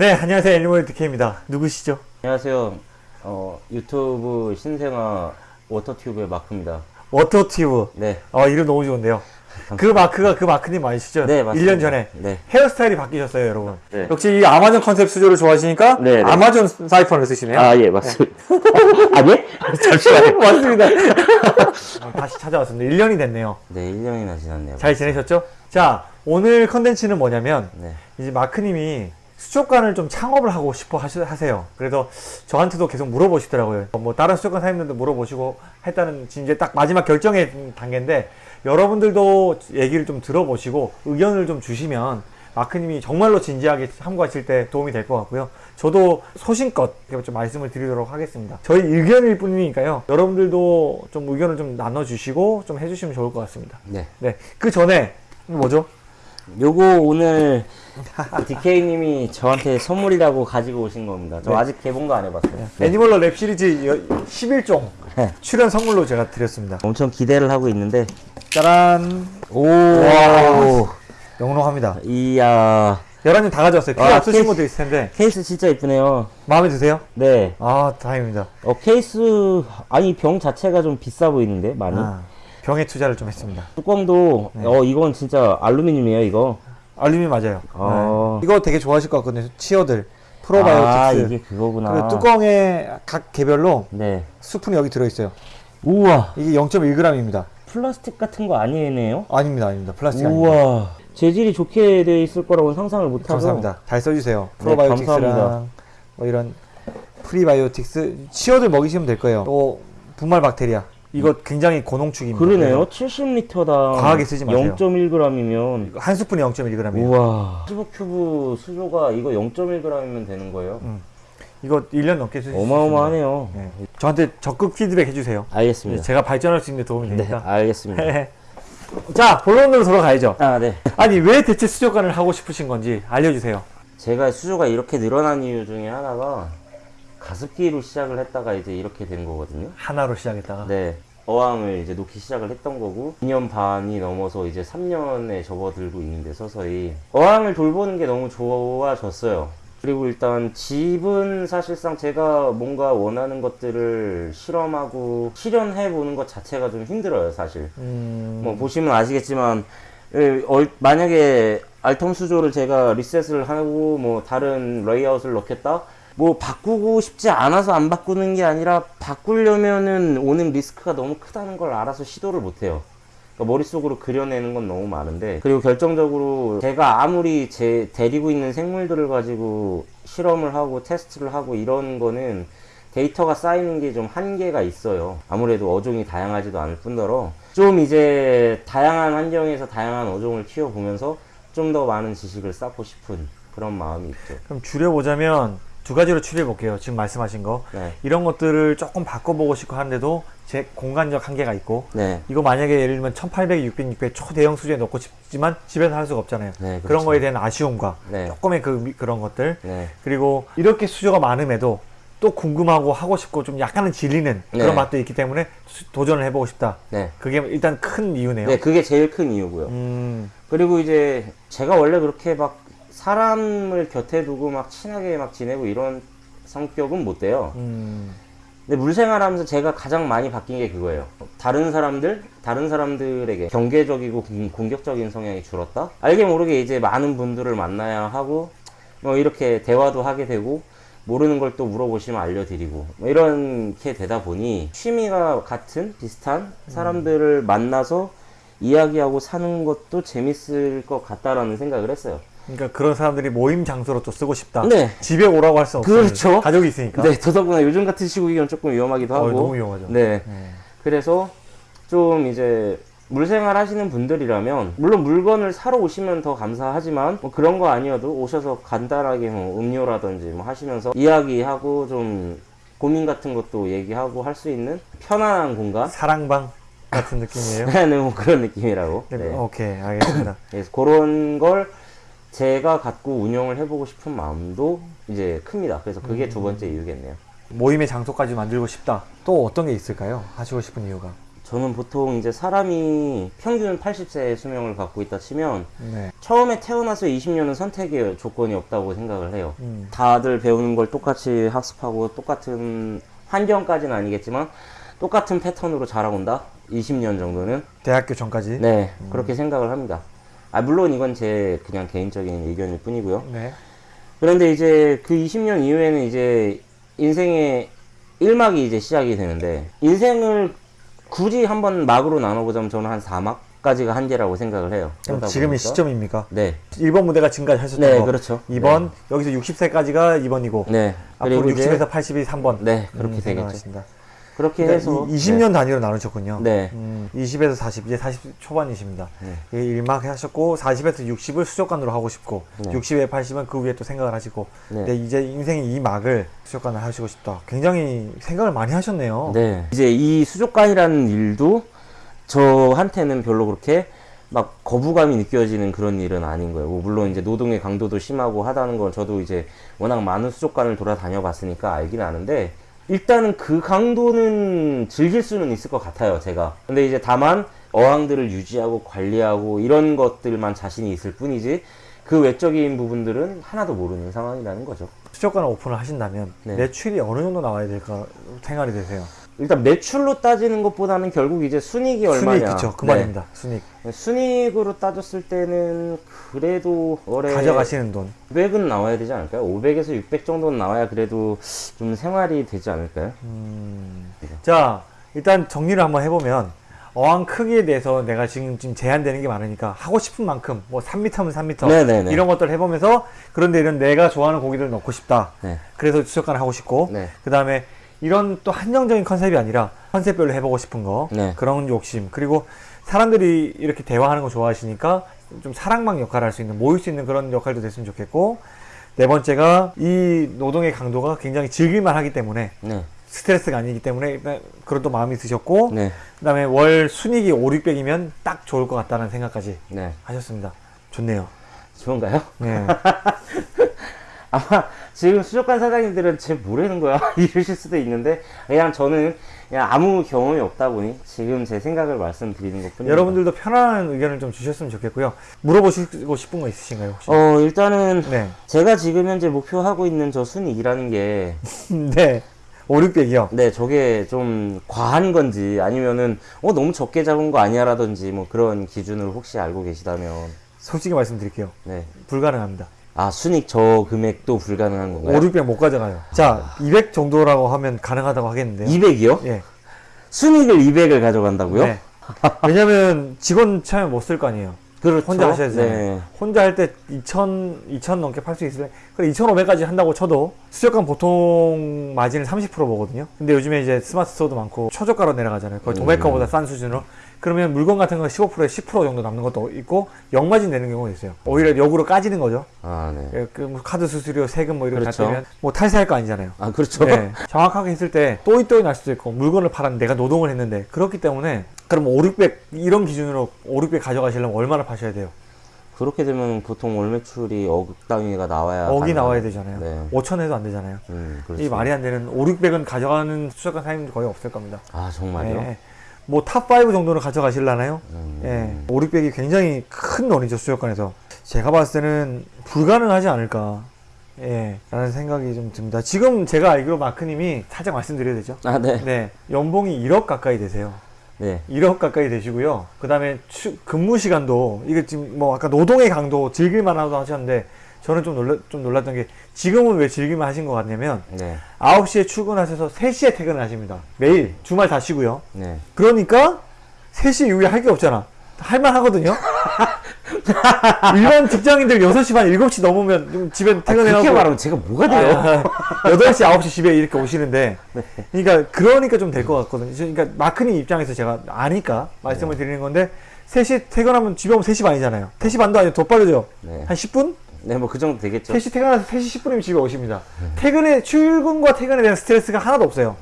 네, 안녕하세요. 애니멀 DK입니다. 누구시죠? 안녕하세요. 어, 유튜브 신생아 워터튜브의 마크입니다. 워터튜브. 네. 어, 이름 너무 좋은데요. 그 마크가 그 마크님 맞으시죠? 네, 맞습니다. 1년 전에 네. 헤어스타일이 바뀌셨어요, 여러분. 네. 역시 이 아마존 컨셉 수조를 좋아하시니까 네, 네. 아마존 사이펀을 쓰시네요. 아, 예, 맞습니다. 아니? 잠시만요. 맞습니다. 어, 다시 찾아왔습니다. 1년이 됐네요. 네, 1년이나 지났네요. 잘 지내셨죠? 자, 오늘 컨텐츠는 뭐냐면 네. 이제 마크님이 수족관을 좀 창업을 하고 싶어 하세요. 그래서 저한테도 계속 물어보시더라고요. 뭐 다른 수족관 사장님들도 물어보시고 했다는 지금 이제 딱 마지막 결정의 단계인데 여러분들도 얘기를 좀 들어보시고 의견을 좀 주시면 마크님이 정말로 진지하게 함구하실 때 도움이 될 것 같고요. 저도 소신껏 좀 말씀을 드리도록 하겠습니다. 저희 의견일 뿐이니까요. 여러분들도 좀 의견을 좀 나눠주시고 좀 해주시면 좋을 것 같습니다. 네. 네. 그 전에 뭐죠? 요거 오늘 DK님이 저한테 선물이라고 가지고 오신 겁니다. 저 네. 아직 개봉도 안 해봤어요. 네. 애니멀러 랩 시리즈 여- 11종 네. 출연 선물로 제가 드렸습니다. 엄청 기대를 하고 있는데. 짜란. 오. 영롱합니다. 이야. 열한 종 다 가져왔어요. 필요 아, 없으신. 분도 있을 텐데 케이스 진짜 이쁘네요. 마음에 드세요? 네. 아 다행입니다. 어, 케이스, 아니, 병 자체가 좀 비싸 보이는데, 많이. 아, 병에 투자를 좀 했습니다. 뚜껑도, 네. 어, 이건 진짜 알루미늄이에요, 이거. 알루미 맞아요. 아. 네. 이거 되게 좋아하실 것 같거든요. 치어들 아, 프로바이오틱스. 이게 그거구나. 그리고 뚜껑에 각 개별로 네. 수분이 여기 들어있어요. 우와. 이게 0.1g입니다. 플라스틱 같은 거 아니네요? 아닙니다, 아닙니다. 플라스틱 아닙니다. 우와. 재질이 좋게 돼 있을 거라고는 상상을 못 하고. 감사합니다. 잘 써주세요. 네, 프로바이오틱스랑. 뭐 이런 프리바이오틱스 치어들 먹이시면 될 거예요. 또 분말 박테리아 이거 굉장히 고농축입니다. 그러네요. 70리터당 과하게 쓰지 마세요. 0.1g이면 한 스푼이 0.1g이에요. 우와. 15큐브 수조가 이거 0.1g이면 되는 거예요? 이거 1년 넘게 쓰실 수 어마어마하네요. 네. 저한테 적극 피드백 해주세요. 알겠습니다. 제가 발전할 수 있는 데 도움이 네, 되니까. 알겠습니다. 자, 본론으로 돌아가야죠. 아, 네. 아니, 왜 대체 수족관을 하고 싶으신 건지 알려주세요. 제가 수조가 이렇게 늘어난 이유 중에 하나가 가습기로 시작을 했다가 이제 이렇게 된 거거든요. 하나로 시작했다가. 네. 어항을 이제 놓기 시작을 했던 거고 2년 반이 넘어서 이제 3년에 접어들고 있는데 서서히 어항을 돌보는 게 너무 좋아졌어요. 그리고 일단 집은 사실상 제가 뭔가 원하는 것들을 실험하고 실현해 보는 것 자체가 좀 힘들어요, 사실. 음, 뭐 보시면 아시겠지만 예, 얼- 만약에 알텀 수조를 제가 리셋을 하고 뭐 다른 레이아웃을 넣겠다 뭐 바꾸고 싶지 않아서 안 바꾸는 게 아니라 바꾸려면은 오는 리스크가 너무 크다는 걸 알아서 시도를 못 해요. 그러니까 머릿속으로 그려내는 건 너무 많은데 그리고 결정적으로 제가 아무리 제 데리고 있는 생물들을 가지고 실험을 하고 테스트를 하고 이런 거는 데이터가 쌓이는 게 좀 한계가 있어요. 아무래도 어종이 다양하지도 않을 뿐더러 좀 이제 다양한 환경에서 다양한 어종을 키워보면서 좀 더 많은 지식을 쌓고 싶은 그런 마음이 있죠. 그럼 줄여보자면 두 가지로 추려볼게요. 지금 말씀하신 거. 네. 이런 것들을 조금 바꿔보고 싶고 하는데도 제 공간적 한계가 있고 네. 이거 만약에 예를 들면 1800, 600, 600 초대형 수조에 넣고 싶지만 집에서 할 수가 없잖아요. 네, 그런 그렇죠. 거에 대한 아쉬움과 네. 조금의 그 미- 그런 것들 네. 그리고 이렇게 수조가 많음에도 또 궁금하고 하고 싶고 좀 약간은 질리는 네. 그런 맛도 있기 때문에 수- 도전을 해보고 싶다. 네. 그게 일단 큰 이유네요. 네, 그게 제일 큰 이유고요. 음, 그리고 이제 제가 원래 그렇게 막 사람을 곁에 두고 막 친하게 막 지내고 이런 성격은 못 돼요. 음, 근데 물생활하면서 제가 가장 많이 바뀐 게 그거예요. 다른 사람들, 다른 사람들에게 경계적이고 공- 공격적인 성향이 줄었다. 알게 모르게 이제 많은 분들을 만나야 하고 뭐 이렇게 대화도 하게 되고 모르는 걸 또 물어보시면 알려드리고 뭐 이렇게 되다 보니 취미가 같은 비슷한 사람들을 만나서 이야기하고 사는 것도 재밌을 것 같다라는 생각을 했어요. 그러니까 그런 사람들이 모임 장소로 또 쓰고 싶다. 네. 집에 오라고 할 수 없어요. 그렇죠. 가족이 있으니까. 네, 더더구나 요즘 같은 시국이면 조금 위험하기도 하고. 어, 너무 위험하죠. 네. 네. 그래서 좀 이제 물생활 하시는 분들이라면 물론 물건을 사러 오시면 더 감사하지만 뭐 그런 거 아니어도 오셔서 간단하게 뭐 음료라든지 뭐 하시면서 이야기하고 좀 고민 같은 것도 얘기하고 할 수 있는 편안한 공간 사랑방 같은 느낌이에요. 네, 뭐 그런 느낌이라고 네. 네. 오케이, 알겠습니다. 그래서 그런 걸 제가 갖고 운영을 해보고 싶은 마음도 이제 큽니다 그래서 그게 두 번째 이유겠네요 모임의 장소까지 만들고 싶다. 또 어떤 게 있을까요? 하시고 싶은 이유가. 저는 보통 이제 사람이 평균 80세의 수명을 갖고 있다 치면 네. 처음에 태어나서 20년은 선택의 조건이 없다고 생각을 해요. 음. 다들 배우는 걸 똑같이 학습하고 똑같은 환경까지는 아니겠지만 똑같은 패턴으로 자라온다. 20년 정도는 대학교 전까지. 네 그렇게 생각을 합니다. 아 물론 이건 제 그냥 개인적인 의견일 뿐이고요. 네. 그런데 이제 그 20년 이후에는 이제 인생의 1막이 이제 시작이 되는데 인생을 굳이 한번 막으로 나눠보자면 저는 한 4막 까지가 한계라고 생각을 해요. 그럼 지금이 시점입니까? 네. 1번 무대가 지금까지 하셨던 네, 거. 그렇죠. 2번 여기서 60세까지가 2번이고 네. 앞으로 그리고 이제 60에서 80이 3번. 네, 그렇게 되겠죠. 생각하신다. 그렇게 그러니까 해서 이, 20년 단위로 나누셨군요. 네. 음, 20에서 40, 이제 40 초반이십니다. 네. 예, 일막 하셨고 40에서 60을 수족관으로 하고 싶고 네. 60에 80은 그 위에 또 생각을 하시고 네. 근데 이제 인생의 이 막을 수족관을 하시고 싶다. 굉장히 생각을 많이 하셨네요. 네. 이제 이 수족관이라는 일도 저한테는 별로 그렇게 막 거부감이 느껴지는 그런 일은 아닌 거예요. 뭐 물론 이제 노동의 강도도 심하고 하다는 걸 저도 이제 워낙 많은 수족관을 돌아다녀 봤으니까 알긴 아는데 일단은 그 강도는 즐길 수는 있을 것 같아요, 제가. 근데 이제 다만 어항들을 유지하고 관리하고 이런 것들만 자신이 있을 뿐이지 그 외적인 부분들은 하나도 모르는 상황이라는 거죠. 수족관을 오픈을 하신다면 네. 매출이 어느 정도 나와야 될까 생각이 되세요? 일단 매출로 따지는 것보다는 결국 이제 순익이 얼마냐. 순익 그쵸 그 네. 말입니다. 순익 순익으로 따졌을 때는 그래도 월에 가져가시는 돈 500은 나와야 되지 않을까요? 500에서 600 정도는 나와야 그래도 좀 생활이 되지 않을까요? 음. 자, 일단 정리를 한번 해보면 어항 크기에 대해서 내가 지금 지금 제한되는 게 많으니까 하고 싶은 만큼 뭐 3m면 3m 네네네. 이런 것들 해보면서 그런데 이런 내가 좋아하는 고기를 넣고 싶다. 네. 그래서 수족관을 하고 싶고 네. 그 다음에 이런 또 한정적인 컨셉이 아니라 컨셉별로 해보고 싶은 거 네. 그런 욕심 그리고 사람들이 이렇게 대화하는 거 좋아하시니까 좀 사랑방 역할을 할 수 있는 모일 수 있는 그런 역할도 됐으면 좋겠고 네 번째가 이 노동의 강도가 굉장히 즐길만 하기 때문에 네. 스트레스가 아니기 때문에 그런 또 마음이 드셨고 네. 그 다음에 월 순익이 5, 600이면 딱 좋을 것 같다는 생각까지 네. 하셨습니다. 좋네요. 좋은가요? 네. 아마 지금 수족관 사장님들은 쟤 뭐라는 거야 이러실 수도 있는데 그냥 저는 그냥 아무 경험이 없다 보니 지금 제 생각을 말씀드리는 것 뿐입니다. 여러분들도 편안한 의견을 좀 주셨으면 좋겠고요. 물어보시고 싶은 거 있으신가요 혹시? 어 일단은 네. 제가 지금 현재 목표하고 있는 저 순익이라는 게 네. 5, 600이요. 네, 저게 좀 과한 건지 아니면은 어 너무 적게 잡은 거 아니야라든지 뭐 그런 기준을 혹시 알고 계시다면 솔직히 말씀드릴게요. 네. 불가능합니다. 아, 순익 저 금액도 불가능한 5, 건가요? 600 못 가져가요. 자, 200 정도라고 하면 가능하다고 하겠는데요. 200이요? 예. 순익을 200을 가져간다고요? 네. 왜냐면 직원 차면 못 쓸 거 아니에요. 그렇죠. 혼자 하셔야 되잖아요. 네. 혼자 할 때 2,000, 2,000 넘게 팔 수 있으면, 그래 2,500까지 한다고 쳐도, 수족관 보통 마진을 30% 보거든요. 근데 요즘에 이제 스마트 스토어도 많고, 초저가로 내려가잖아요. 거의 도매가보다 싼 수준으로. 그러면 물건 같은 거 15%에 10% 정도 남는 것도 있고, 역마진 내는 경우가 있어요. 오히려 역으로 까지는 거죠. 아, 네. 예, 그뭐 카드 수수료, 세금 뭐 이런 거 그렇죠. 다 떼면, 뭐 탈세할 거 아니잖아요. 아, 그렇죠. 네, 정확하게 했을 때 또이 또이 날 수도 있고 물건을 팔았는데 내가 노동을 했는데 그렇기 때문에 그럼 5, 600 이런 기준으로 5, 600 가져가시려면 얼마나 파셔야 돼요? 그렇게 되면 보통 월 매출이 억 단위가 나와야 억이 가능한- 나와야 되잖아요. 네. 5천 해도 안 되잖아요. 음. 이 말이 안 되는 5, 600은 가져가는 수족관 사장님도 거의 없을 겁니다. 아, 정말요? 예. 뭐 탑 5 정도는 가져가실라나요? 음. 예. 5, 600이 굉장히 큰 돈이죠, 수족관에서. 제가 봤을 때는 불가능하지 않을까. 예. 라는 생각이 좀 듭니다. 지금 제가 알기로 마크님이 살짝 말씀드려야 되죠. 아, 네. 네. 연봉이 1억 가까이 되세요. 네. 1억 가까이 되시고요. 그 다음에 근무 시간도, 이게 지금 뭐 아까 노동의 강도 즐길 만 하다고 하셨는데, 저는 좀 놀라, 좀 놀랐던 게, 지금은 왜 즐길만 하신 것 같냐면, 네. 9시에 출근하셔서 3시에 퇴근을 하십니다. 매일, 주말 다 쉬고요. 네. 그러니까, 3시 이후에 할 게 없잖아. 할만 하거든요? 일반 직장인들 6시 반, 7시 넘으면 좀 집에 그렇게 퇴근해가고. 말하면 제가 뭐가 돼요? 아, 8시, 9시 집에 이렇게 오시는데, 그러니까, 그러니까 좀 될 것 같거든요. 그러니까, 마크님 입장에서 제가 아니까 말씀을 드리는 건데, 3시 퇴근하면 집에 오면 3시 반이잖아요. 3시 반도 아니고 더 빠르죠? 네. 한 10분? 네, 뭐 그 정도 되겠죠. 3시 퇴근해서 3시 10분이면 집에 오십니다. 퇴근에, 출근과 퇴근에 대한 스트레스가 하나도 없어요.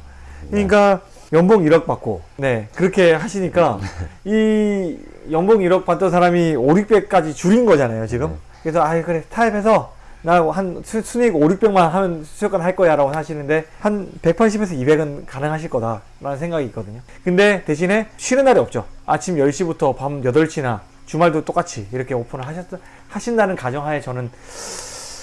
그러니까, 연봉 1억 받고, 네, 그렇게 하시니까, 이 연봉 1억 받던 사람이 5, 600까지 줄인 거잖아요, 지금. 그래서, 아 그래, 타협해서 나한 순이익 5, 600만 하면 수족관 할 거야 라고 하시는데 한 180에서 200은 가능하실 거다 라는 생각이 있거든요. 근데 대신에 쉬는 날이 없죠. 아침 10시부터 밤 8시나 주말도 똑같이 이렇게 오픈을 하셨, 하신다는 가정하에 저는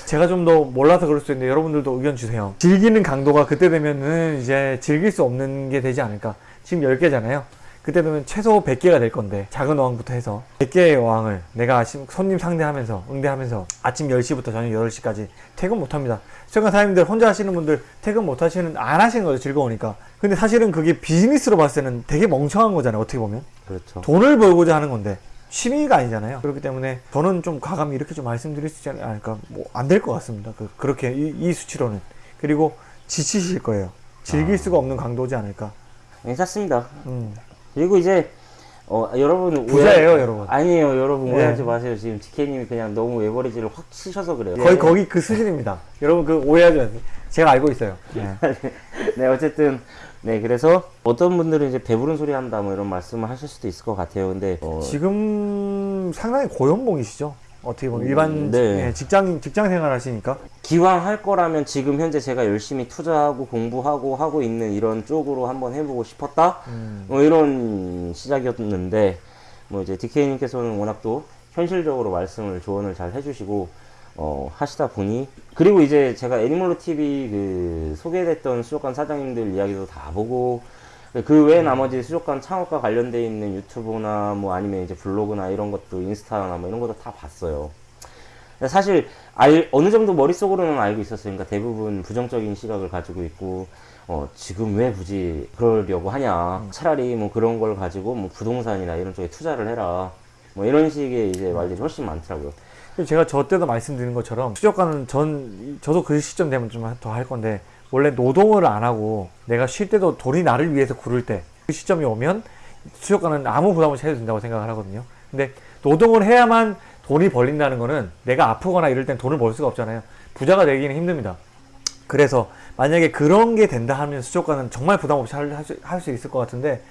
제가 좀 더 몰라서 그럴 수 있는데 여러분들도 의견 주세요. 즐기는 강도가 그때 되면은 이제 즐길 수 없는 게 되지 않을까. 지금 10개잖아요. 그때 되면 최소 100개가 될 건데 작은 어항부터 해서 100개의 어항을 내가 아침 손님 상대하면서 응대하면서 아침 10시부터 저녁 8시까지 퇴근 못 합니다. 최근 사장님들 혼자 하시는 분들 퇴근 못 하시는 안 하시는 거죠. 즐거우니까. 근데 사실은 그게 비즈니스로 봤을 때는 되게 멍청한 거잖아요. 어떻게 보면. 그렇죠. 돈을 벌고자 하는 건데 취미가 아니잖아요. 그렇기 때문에 저는 좀 과감히 이렇게 좀 말씀드릴 수 있지 않을까. 뭐 안 될 것 같습니다. 그, 그렇게 이, 이 수치로는. 그리고 지치실 거예요. 즐길 수가 없는 강도지 않을까. 괜찮습니다. 음. 그리고 이제 어, 여러분 부자예요, 오해- 여러분. 아니에요, 여러분 네. 오해하지 마세요. 지금 디케님이 그냥 너무 외버리지를 확 치셔서 그래요. 거의 거기 그 수준입니다. 여러분 그 오해하지 마세요. 제가 알고 있어요. 네. 네, 어쨌든 네, 그래서 어떤 분들은 이제 배부른 소리 한다 뭐 이런 말씀을 하실 수도 있을 것 같아요. 근데 어, 지금 상당히 고연봉이시죠. 어떻게 보면 일반 네. 예, 직장 직장 생활 하시니까 기왕 할 거라면 지금 현재 제가 열심히 투자하고 공부하고 하고 있는 이런 쪽으로 한번 해보고 싶었다. 음. 뭐 이런 시작이었는데 뭐 이제 DK님께서는 워낙 또 현실적으로 말씀을 조언을 잘 해주시고 어, 하시다 보니 그리고 이제 제가 애니멀로 TV 그 소개됐던 수족관 사장님들 이야기도 다 보고 그 외에 나머지 수족관 창업과 관련돼 있는 유튜브나 뭐 아니면 이제 블로그나 이런 것도 인스타나 뭐 이런 것도 다 봤어요. 사실 알, 어느 정도 머릿속으로는 알고 있었어요. 그러니까 대부분 부정적인 시각을 가지고 있고 어, 지금 왜 굳이 그러려고 하냐. 차라리 뭐 그런 걸 가지고 뭐 부동산이나 이런 쪽에 투자를 해라. 뭐 이런 식의 이제 말들이 훨씬 많더라고요. 제가 저 때도 말씀드린 것처럼 수족관은 전 저도 그 시점 되면 좀 더 할 건데 원래 노동을 안 하고 내가 쉴 때도 돈이 나를 위해서 구를 때 그 시점이 오면 수족관은 아무 부담 없이 해도 된다고 생각을 하거든요. 근데 노동을 해야만 돈이 벌린다는 거는 내가 아프거나 이럴 땐 돈을 벌 수가 없잖아요. 부자가 되기는 힘듭니다. 그래서 만약에 그런 게 된다 하면 수족관은 정말 부담 없이 할 수 있을 것 같은데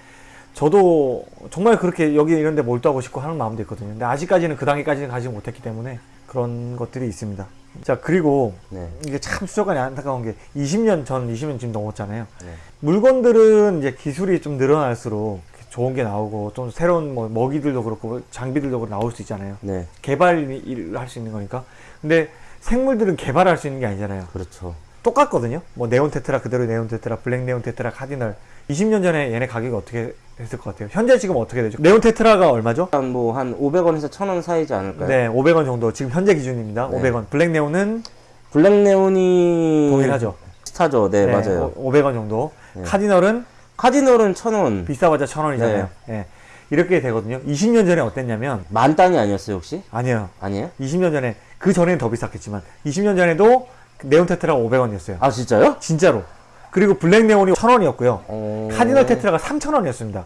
저도 정말 그렇게 여기 이런 데 몰두하고 싶고 하는 마음도 있거든요. 근데 아직까지는 그 단계까지는 가지 못했기 때문에 그런 것들이 있습니다. 자, 그리고 네. 이게 참 수족관이 안타까운 게 20년 전, 20년 지금 넘었잖아요. 네. 물건들은 이제 기술이 좀 늘어날수록 좋은 게 나오고 좀 새로운 뭐 먹이들도 그렇고 장비들도 그렇고 나올 수 있잖아요. 네. 개발을 할 수 있는 거니까. 근데 생물들은 개발할 수 있는 게 아니잖아요. 그렇죠. 똑같거든요. 뭐 네온 테트라 그대로 네온 테트라, 블랙 네온 테트라, 카디널. 20년 전에 얘네 가격이 어떻게 됐을 것 같아요? 현재 지금 어떻게 되죠? 네온 테트라가 얼마죠? 한뭐한 500원에서 1000원 사이지 않을까요? 네, 500원 정도. 지금 현재 기준입니다. 네. 500원. 블랙 네온은 블랙 네온이 동일하죠. 스타죠. 네, 맞아요. 오- 500원 정도. 네. 카디널은 카디널은 1000원. 비싸봤자 1000원이잖아요. 예. 이렇게 되거든요. 20년 전에 어땠냐면 만 단위 아니었어요, 혹시? 아니에요. 아니에요? 20년 전에 그 전에는 더 비쌌겠지만 20년 전에도 네온 테트라가 500원이었어요. 아, 진짜요? 진짜로. 그리고 블랙 네온이 1000원이었고요. 어... 카디널 테트라가 3,000원이었습니다.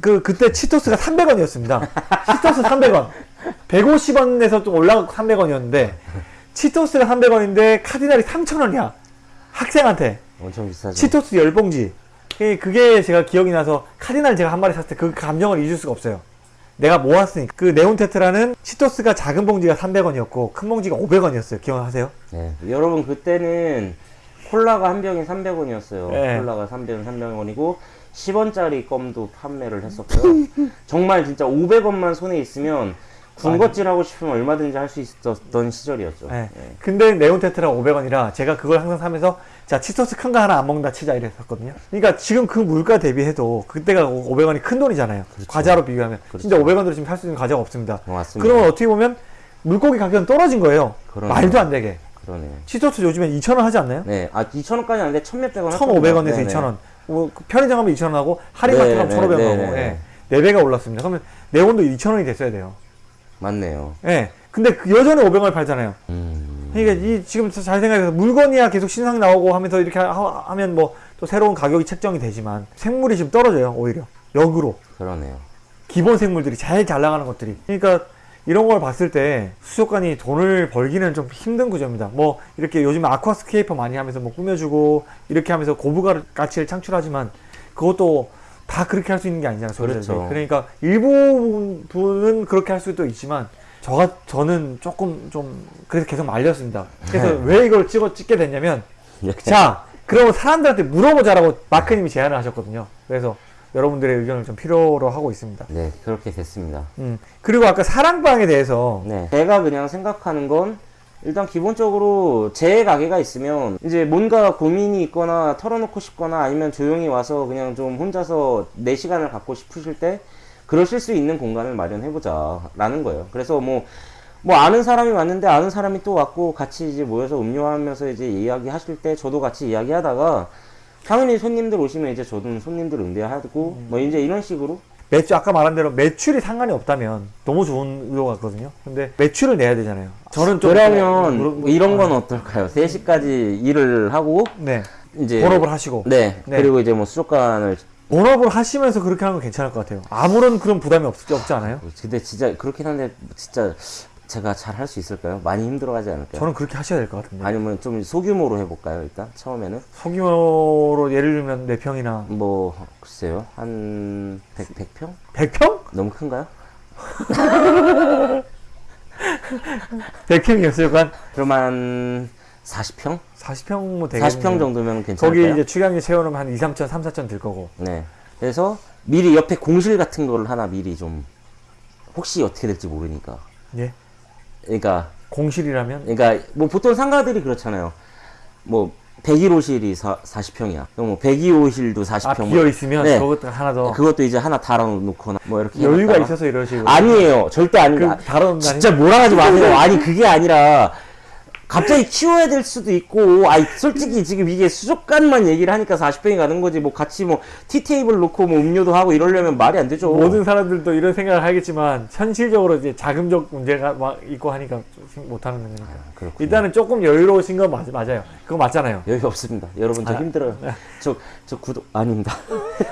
그, 그때 치토스가 300원이었습니다. 치토스 300원. 150원에서 좀 올라가고 300원이었는데, 치토스가 300원인데, 카디널이 3,000원이야. 학생한테. 엄청 비싸죠. 치토스 열봉지. 그게- 그게 제가 기억이 나서, 카디널 제가 한 마리 샀을 때 그 감정을 잊을 수가 없어요. 내가 모았으니까. 그 네온 테트라는 치토스가 작은 봉지가 300원이었고, 큰 봉지가 500원이었어요. 기억하세요? 네. 여러분 그때는 콜라가 한 병에 300원이었어요. 네. 콜라가 3병 300원이고 10원짜리 껌도 판매를 했었고요. 정말 진짜 500원만 손에 있으면 군것질 하고 싶으면 얼마든지 할 수 있었던 시절이었죠. 네. 네. 근데 네온 테트라 500원이라 제가 그걸 항상 사면서 자 치토스 큰 거 하나 안 먹는다 치자 이랬었거든요. 그러니까 지금 그 물가 대비해도 그때가 500원이 큰 돈이잖아요. 과자로 비교하면 그렇죠. 진짜 500원으로 지금 살 수 있는 과자가 없습니다. 어, 맞습니다. 그러면 어떻게 보면 물고기 가격은 떨어진 거예요. 그러네요. 말도 안 되게. 그러네요. 치토스 요즘에 2,000원 하지 않나요? 네. 아, 2,000원까지 아닌데 1,100원 1,500원에서 2,000원. 뭐 편의점 가면 2,000원 하고 할인 네, 가면 네, 1,500원 네, 하고 네. 예. 4배가 올랐습니다. 그러면 네온도 2,000원이 됐어야 돼요. 맞네요. 예. 근데 그 여전히 500원을 팔잖아요. 음. 그러니까 이 지금 잘 생각해서 물건이야 계속 신상 나오고 하면서 이렇게 하, 하면 뭐 또 새로운 가격이 책정이 되지만 생물이 지금 떨어져요 오히려 역으로 그러네요. 기본 생물들이 제일 잘 나가는 것들이 그러니까 이런 걸 봤을 때 수족관이 돈을 벌기는 좀 힘든 구조입니다 뭐 이렇게 요즘 aquascaper 많이 하면서 뭐 꾸며주고 이렇게 하면서 고부가 가치를 창출하지만 그것도 다 그렇게 할 수 있는 게 아니잖아요. 그렇죠. 그러니까 일부 분은 그렇게 할 수도 있지만 저 저는 조금 좀 그래서 계속 말렸습니다. 그래서 왜 이걸 찍어 찍게 됐냐면 자 그러면 사람들한테 물어보자라고 마크님이 제안을 하셨거든요. 그래서 여러분들의 의견을 좀 필요로 하고 있습니다. 네, 그렇게 됐습니다. 음 그리고 아까 사랑방에 대해서 네. 제가 그냥 생각하는 건 일단 기본적으로 제 가게가 있으면 이제 뭔가 고민이 있거나 털어놓고 싶거나 아니면 조용히 와서 그냥 좀 혼자서 내 시간을 갖고 싶으실 때 그러실 수 있는 공간을 마련해보자 라는 거예요. 그래서 뭐, 뭐 아는 사람이 왔는데 아는 사람이 또 왔고 같이 이제 모여서 음료하면서 이제 이야기 하실 때 저도 같이 이야기 하다가 당연히 손님들 오시면 이제 저도 손님들 응대하고 뭐 이제 이런 식으로 매출 아까 말한 대로 매출이 상관이 없다면 너무 좋은 의도 같거든요. 근데 매출을 내야 되잖아요. 저는 좀 그러면 물어- 이런 건 어떨까요? 3시까지 일을 하고 네 이제 본업을 하시고 네, 네. 그리고 이제 뭐 수족관을 본업을 하시면서 그렇게 하는 건 괜찮을 것 같아요. 아무런 그런 부담이 없, 없지 않아요? 근데 진짜 그렇긴 한데 진짜 제가 잘 할 수 있을까요? 많이 힘들어하지 않을까요? 저는 그렇게 하셔야 될 것 같은데. 아니면 좀 소규모로 해볼까요? 일단 처음에는 소규모로 예를 들면 4평이나 뭐 글쎄요 한 100, 100 평? 100평? 너무 큰가요? 100평이었어요. 한 그럼 한 40평? 40평 뭐 되겠네요. 40평 정도면 괜찮을까요? 거기 이제 축양리 채워놓으면 한 2, 3천, 3, 4천 들 거고. 네. 그래서 미리 옆에 공실 같은 거를 하나 미리 좀 혹시 어떻게 될지 모르니까. 예. 그러니까 공실이라면 그러니까 뭐 보통 상가들이 그렇잖아요. 뭐 101호실이 40평이야. 그럼 뭐 102호실도 40평. 아 비어 있으면 네. 그것도 하나 더 그것도 이제 하나 달아 놓거나 뭐 이렇게 여유가 해놨다가. 있어서 이러시고. 아니에요. 절대 아닙니다. 그 다른 진짜 몰아가지 마세요. 아니 그게 아니라 갑자기 키워야 될 수도 있고, 아이 솔직히 지금 이게 수족관만 얘기를 하니까 40평이 가는 거지. 뭐 같이 뭐 티테이블 놓고 뭐 음료도 하고 이러려면 말이 안 되죠. 모든 사람들도 이런 생각을 하겠지만 현실적으로 이제 자금적 문제가 막 있고 하니까 좀 못하는 거니까. 그렇군요. 일단은 조금 여유로우신 건 맞, 맞아요. 그거 맞잖아요. 여유 없습니다. 여러분 저 아, 힘들어요. 저저 구독 아닙니다.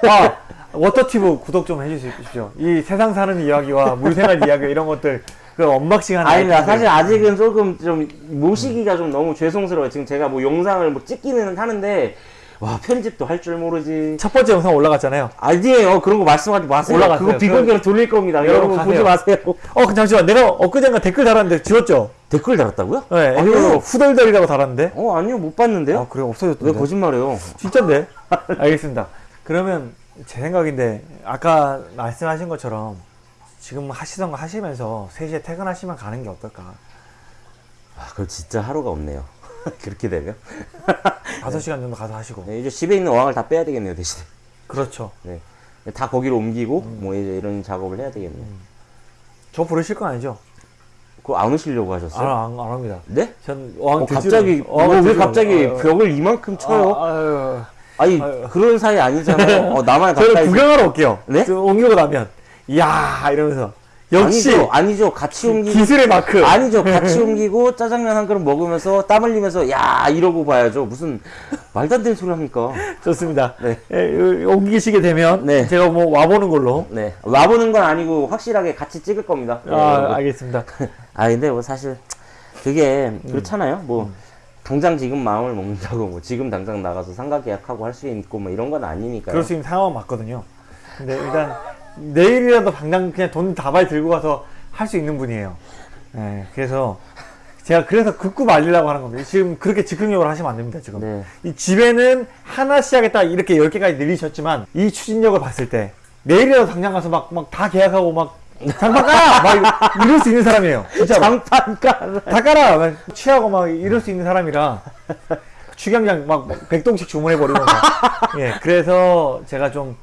아, 워터튜브 구독 좀 해주십시오. 이 세상 사는 이야기와 물생활 이야기 이런 것들 그 언박싱 하는 아닙니다. 아이템들. 사실 아직은 조금 좀 모시기가 좀 너무 죄송스러워요. 지금 제가 뭐 영상을 뭐 찍기는 하는데 와 편집도 할 줄 모르지. 첫 번째 영상 올라갔잖아요. 아니에요. 그런 거 말씀하지 마세요. 올라갔어요. 그거 비공개로 돌릴 겁니다. 여러분 가세요. 보지 마세요. 어, 그 잠시만. 내가 엊그젠가 댓글 달았는데 지웠죠? 댓글 달았다고요? 네, 아니요. 후덜덜이라고 달았는데. 어 아니요 못 봤는데요. 아, 그래, 왜 없어졌던데. 거짓말해요? 진짠데? 알겠습니다. 그러면 제 생각인데, 아까 말씀하신 것처럼 지금 하시던 거 하시면서 3시에 퇴근하시면 가는 게 어떨까? 아 그거 진짜 하루가 없네요. 그렇게 되면 5시간 정도 가서 하시고. 네, 이제 집에 있는 어항을 다 빼야 되겠네요 대신에. 그렇죠. 네. 다 거기로 옮기고 음. 뭐 이제 이런 작업을 해야 되겠네요. 저 부르실 거 아니죠? 그거 안 오시려고 하셨어요? 안, 안, 안 합니다. 네? 전 어항 어, 갑자기 어항 뭐왜 갑자기 어, 어. 벽을 이만큼 쳐요? 아, 아유. 그런 사이 아니잖아요. 어, 나만 저는 구경하러 올게요. 네? 저 옮기고 나면. 이야, 이러면서. 역시 아니죠, 아니죠. 같이 옮기고 기술의 마크. 아니죠. 같이 옮기고 짜장면 한 그릇 먹으면서 땀 흘리면서 야 이러고 봐야죠. 무슨 말도 안 되는 소리 합니까? 좋습니다. 네. 예, 옮기시게 되면 네. 제가 뭐 와보는 걸로. 네 와보는 건 아니고 확실하게 같이 찍을 겁니다. 네, 아, 여러분. 알겠습니다. 아 근데 뭐 사실 그게 그렇잖아요. 뭐 당장 지금 마음을 먹는다고 뭐 지금 당장 나가서 상가 계약하고 할 수 있고 뭐 이런 건 아니니까요. 그럴 수 있는 상황은 맞거든요. 근데 일단 내일이라도 당장 그냥 돈 다발 들고 가서 할 수 있는 분이에요. 예, 그래서 제가 그래서 극구 말리려고 하는 겁니다. 지금 그렇게 즉흥적으로 하시면 안 됩니다, 지금. 네. 이 집에는 하나씩 하겠다 이렇게 10개까지 늘리셨지만 이 추진력을 봤을 때 내일이라도 당장 가서 막 막 다 계약하고 막 장판 깔아! 막 이- 이럴 수 있는 사람이에요. 진짜. 장판가 다 깔아! 막 취하고 막 이럴 수 있는 사람이라 축양장 막 백동씩 주문해버리고 막. 예, 그래서 제가 좀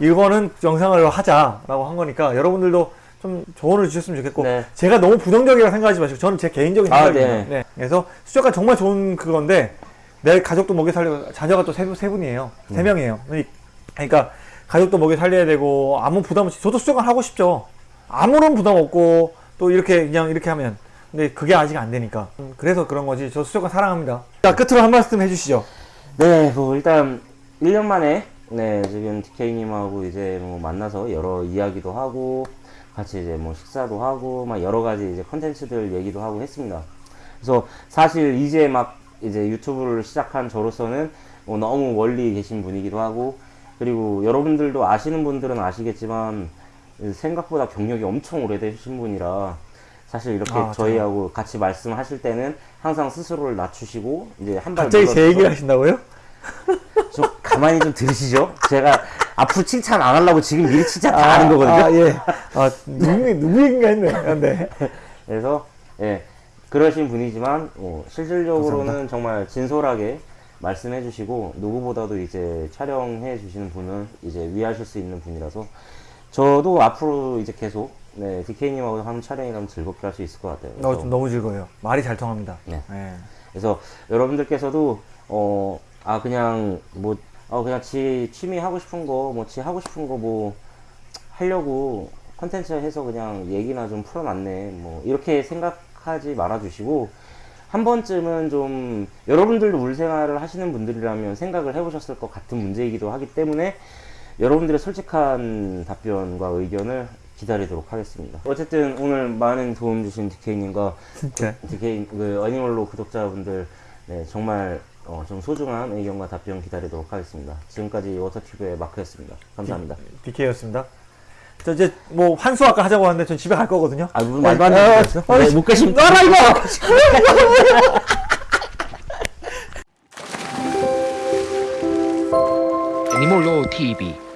이거는 영상을 하자라고 한 거니까 여러분들도 좀 조언을 주셨으면 좋겠고 네. 제가 너무 부정적이라고 생각하지 마시고 저는 제 개인적인 아, 생각입니다. 네. 네. 그래서 수족관 정말 좋은 그건데 내 가족도 먹여 살려 자녀가 또세세 분이에요. 음. 세 명이에요. 그러니까 가족도 먹여 살려야 되고 아무 부담 없이 저도 수족관 하고 싶죠. 아무런 부담 없고 또 이렇게 그냥 이렇게 하면 근데 그게 아직 안 되니까 음, 그래서 그런 거지 저 수족관 사랑합니다. 자 끝으로 한 말씀 해주시죠. 네, 뭐 일단 1년 만에 네 지금 DK님하고 이제 뭐 만나서 여러 이야기도 하고 같이 이제 뭐 식사도 하고 막 여러 가지 이제 컨텐츠들 얘기도 하고 했습니다. 그래서 사실 이제 막 이제 유튜브를 시작한 저로서는 뭐 너무 멀리 계신 분이기도 하고 그리고 여러분들도 아시는 분들은 아시겠지만 생각보다 경력이 엄청 오래되신 분이라 사실 이렇게 아, 저희하고 같이 말씀하실 때는 항상 스스로를 낮추시고 이제 한 발 갑자기 제 얘기를 하신다고요? 좀 가만히 좀 들으시죠. 제가 앞으로 칭찬 안 하려고 지금 미리 칭찬 다 하는 거거든요. 아, 예. 아, 누구, 누구 얘기인가 했네. 네. 그래서 예 그러신 분이지만 어, 실질적으로는 정말 진솔하게 말씀해 주시고 누구보다도 이제 촬영해 주시는 분은 이제 위하실 수 있는 분이라서 저도 앞으로 이제 계속 네 DK님하고 하는 촬영이라면 즐겁게 할 수 있을 것 같아요. 어, 너무 즐거워요. 말이 잘 통합니다. 네. 예. 그래서 여러분들께서도 어 아 그냥 뭐 어 그냥 지 취미 하고 싶은 거 뭐 지 하고 싶은 거 뭐 하려고 컨텐츠 해서 그냥 얘기나 좀 풀어놨네 뭐 이렇게 생각하지 말아주시고 한 번쯤은 좀 여러분들도 물생활을 하시는 분들이라면 생각을 해보셨을 것 같은 문제이기도 하기 때문에 여러분들의 솔직한 답변과 의견을 기다리도록 하겠습니다. 어쨌든 오늘 많은 도움 주신 진짜. DK 그 어니멀로 구독자분들 네, 정말 어, 좀 소중한 의견과 답변 기다리도록 하겠습니다. 지금까지 워터튜브의 마크였습니다. 감사합니다. DK였습니다. 저 이제 뭐 환수 아까 하자고 하는데 전 집에 갈 거거든요. 아, 무슨 말도 안 되는 거였어? 어, 네, 못 가시면 놔라 이거. Law TV